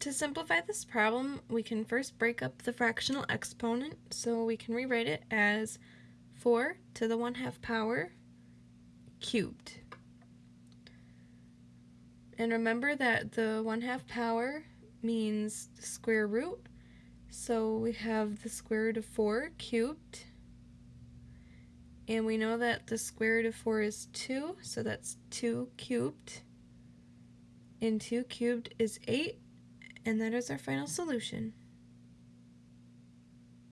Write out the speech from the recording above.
To simplify this problem, we can first break up the fractional exponent, so we can rewrite it as 4 to the 1 half power cubed. And remember that the 1 half power means square root, so we have the square root of 4 cubed. And we know that the square root of 4 is 2, so that's 2 cubed. And 2 cubed is 8, and that is our final solution.